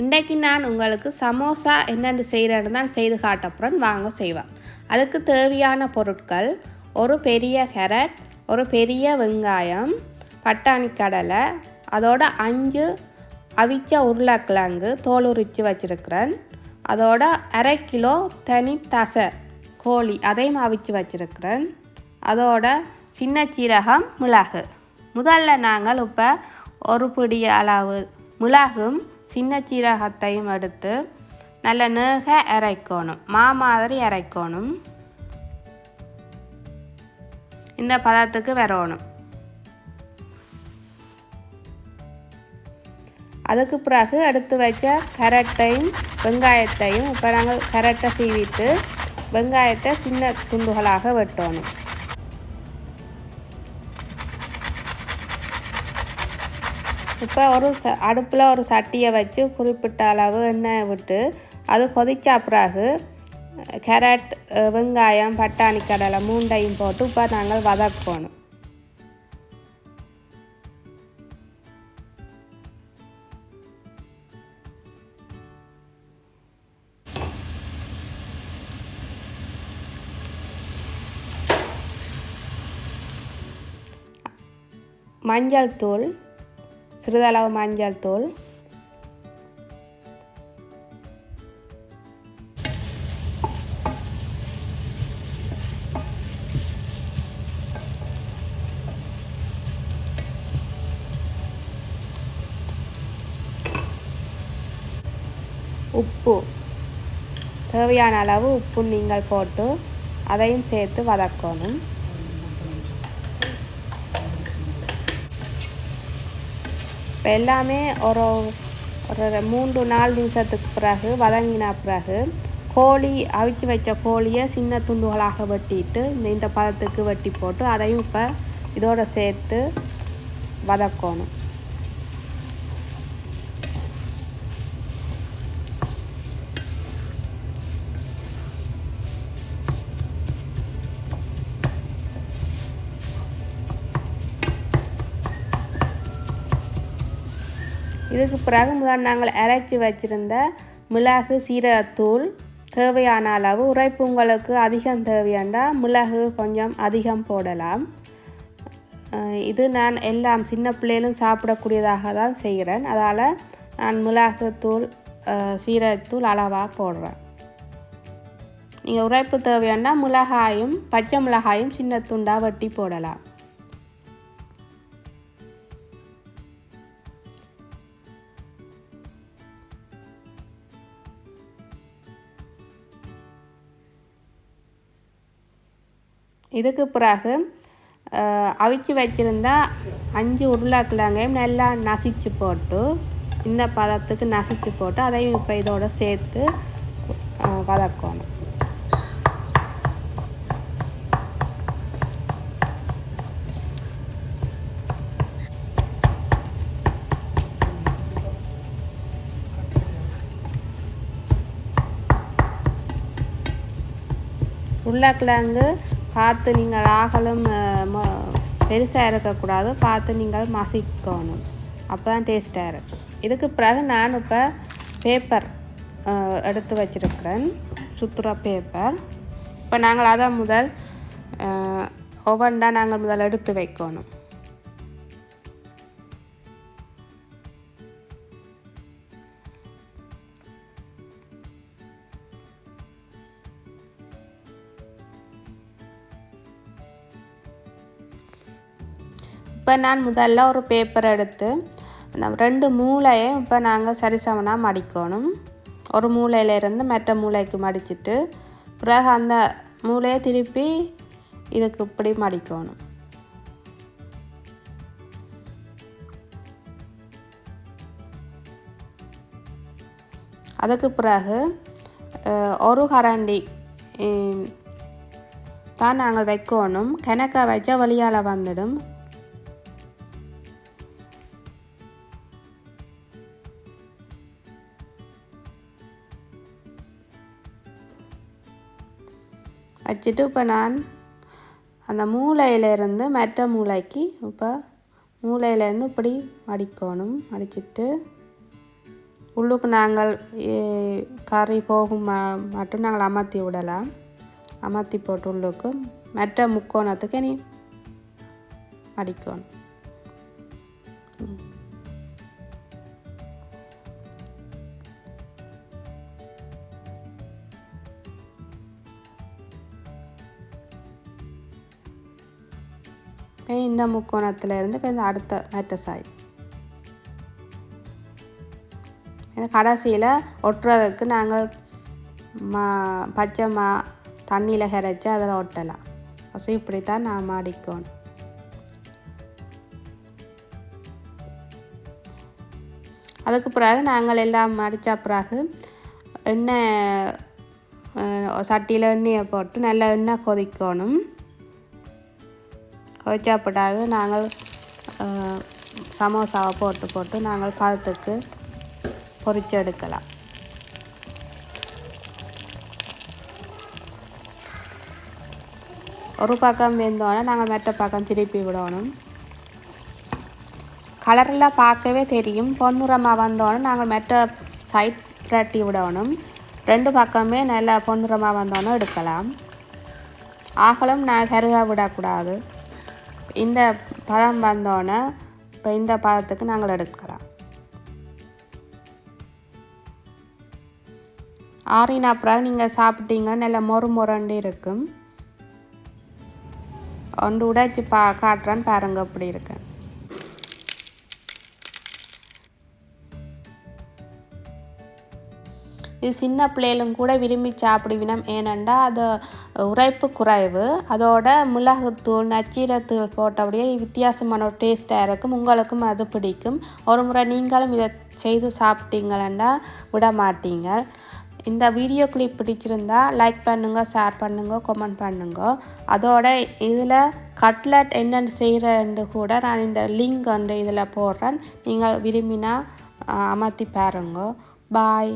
இன்றைக்கு நான் உங்களுக்கு சமோசா என்னென்னு செய்கிறேன்னு தான் செய்து காட்டப்புறம் வாங்க செய்வேன் அதுக்கு தேவையான பொருட்கள் ஒரு பெரிய கேரட் ஒரு பெரிய வெங்காயம் பட்டாணி கடலை அதோட அஞ்சு அவிச்ச உருளைக்கிழங்கு தோல் உரித்து வச்சுருக்கிறேன். அதோட அரை கிலோ தனி தசை கோழி அதையும் அவிச்சு வச்சுருக்கிறேன். அதோட சின்ன சீரகம் மிளகு. முதல்ல நாங்கள் இப்போ ஒரு பிடி அளவு மிளகும் சின்ன சீரகத்தையும் எடுத்து நல்ல நேக அரைக்கணும் மா மாதிரி அரைக்கணும். இந்த பதத்துக்கு வரணும். அதுக்கு பிறகு எடுத்து வச்ச கரட்டையும் வெங்காயத்தையும் இப்போ நாங்கள் கரட்டை சீவிட்டு வெங்காயத்தை சின்ன துண்டுகளாக வெட்டணும். இப்போ ஒரு ச அடுப்பில் ஒரு சட்டியை வச்சு குறிப்பிட்ட அளவு எண்ணெய் விட்டு அது கொதிச்சா பிறகு கேரட் வெங்காயம் பட்டாணி கடலை மூண்டையும் போட்டு இப்போ நாங்கள் வதக்கணும். மஞ்சள் தூள் சிறிதளவு மஞ்சள் தூள். உப்பு. தேவையான அளவு உப்பு நீங்கள் போட்டு அதையும் சேர்த்து வதக்கணும். இப்போ எல்லாமே ஒரு ஒரு மூன்று நாலு நிமிஷத்துக்கு பிறகு வதங்கின பிறகு கோழி அவிச்சு வச்ச கோழியை சின்ன துண்டுகளாக வெட்டிட்டு இந்த இந்த பதத்துக்கு வெட்டி போட்டு அதையும் இப்போ இதோடு சேர்த்து வதக்கணும். இதுக்கு பிறகு முதல் நாங்கள் அரைச்சி வச்சுருந்த மிளகு சீரகத்தூள் தேவையான அளவு. உரைப்பு உங்களுக்கு அதிகம் தேவையாண்டா மிளகு கொஞ்சம் அதிகம் போடலாம். இது நான் எல்லாம் சின்ன பிள்ளைகளும் சாப்பிடக்கூடியதாக தான் செய்கிறேன். அதால் நான் மிளகுத்தூள் சீரகத்தூள் அளவாக போடுறேன். நீங்கள் உரைப்பு தேவையாண்டா மிளகாயும் பச்சை மிளகாயும் சின்ன துண்டாக வெட்டி போடலாம். இதுக்கு பிறகு அவிச்சு வச்சுருந்தா அஞ்சு உருளைக்கிழங்கையும் நல்லா நசிச்சு போட்டு இந்த பதத்துக்கு நசிச்சு போட்டு அதையும் இப்போ இதோடு சேர்த்து வதக்கணும். உருளைக்கிழங்கு பார்த்து நீங்கள் ஆகலும் பெருசாக இருக்கக்கூடாது. பார்த்து நீங்கள் மசிக்கணும். அப்போ தான் டேஸ்ட்டாக இருக்கும். இதுக்கு பிறகு நான் இப்போ பேப்பர் எடுத்து வச்சுருக்கிறேன். சுற்றுலா பேப்பர் இப்போ நாங்கள் அதை முதல் ஒவ்வொன்றா நாங்கள் முதல் எடுத்து வைக்கணும். இப்போ நான் முதல்ல ஒரு பேப்பர் எடுத்து அந்த ரெண்டு மூளையும் இப்போ நாங்கள் சரிசமனாக மடிக்கணும். ஒரு மூளையிலேருந்து மற்ற மூளைக்கு மடிச்சுட்டு பிறகு அந்த மூளையை திருப்பி இதுக்கு இப்படி மடிக்கணும். அதுக்கு பிறகு ஒரு கரண்டி தான் நாங்கள் வைக்கணும். கிணக்க வச்ச வழியால் வந்துடும். வச்சுட்டு இப்போ நான் அந்த மூளையிலேருந்து மற்ற மூளைக்கு இப்போ மூளையிலேருந்து இப்படி மடிக்கணும். மடிச்சிட்டு உள்ளுக்கு நாங்கள் கறி போகும் மட்டும் நாங்கள் அமர்த்தி விடலாம். அமர்த்தி போட்டு உள்ளுக்கு மற்ற முக்கோணத்துக்கு நீ மடிக்கணும். இந்த முக்கோணத்துல இருந்து இப்போ இந்த அடுத்த மேட்டஸ் ஆகி கடைசியில் ஒட்டுறதுக்கு நாங்கள் மா பச்சை மா தண்ணியில் கரைச்சி அதில் ஒட்டலாம். ஸோ இப்படி தான் நான் மாடிக்கணும் அதுக்கு பிறகு நாங்கள் எல்லாம் மடித்த பிறகு எண்ணெய் சட்டியில் எண்ணெயை போட்டு நல்லா எண்ணெய் கொதிக்கணும். கொதிச்ச நாங்கள் சமோசாவை போட்டு போட்டு நாங்கள் பதத்துக்கு பொரிச்சு எடுக்கலாம். ஒரு பக்கம் வெந்தோடனே நாங்கள் மற்ற பக்கம் திருப்பி விடணும். கலரெல்லாம் பார்க்கவே தெரியும். பொன்னுரமாக வந்தோடனே நாங்கள் மற்ற சைட் புரட்டி விடணும். ரெண்டு பக்கமே நல்லா பொன்னுரமாக வந்தோடனே எடுக்கலாம். ஆகலும் நான் கருக விடக்கூடாது. இந்த பதம் வந்தோடனே இப்போ இந்த பதத்துக்கு நாங்கள் எடுக்கலாம். ஆறின அப்புறம் நீங்கள் சாப்பிட்டீங்கன்னா நல்லா மொறு மொரண்டு இருக்கும். ஒன்று உடைச்சி பா காட்டுறேன்னு பாருங்க எப்படி இருக்கேன் இது சின்ன பிள்ளைகளும் கூட விரும்பி சாப்பிடுவினம். ஏனெண்டா அது உரைப்பு குறைவு. அதோட மிளகுத்தூள் நச்சீரத்தூள் போட்டபடியே வித்தியாசமான ஒரு டேஸ்ட்டாக இருக்கும். உங்களுக்கும் அது பிடிக்கும். ஒரு முறை நீங்களும் இதை செய்து சாப்பிட்டீங்களா விட மாட்டீங்க இந்த வீடியோ கிளிப் பிடிச்சிருந்தா லைக் பண்ணுங்க ஷேர் பண்ணுங்க கமெண்ட் பண்ணுங்க. அதோட இதில் கட்லட் என்னென்னு செய்கிறேன்னு கூட நான் இந்த லிங்க் வந்து இதில் போடுறேன். நீங்கள் விரும்பினா அமர்த்தி பாருங்க. பாய்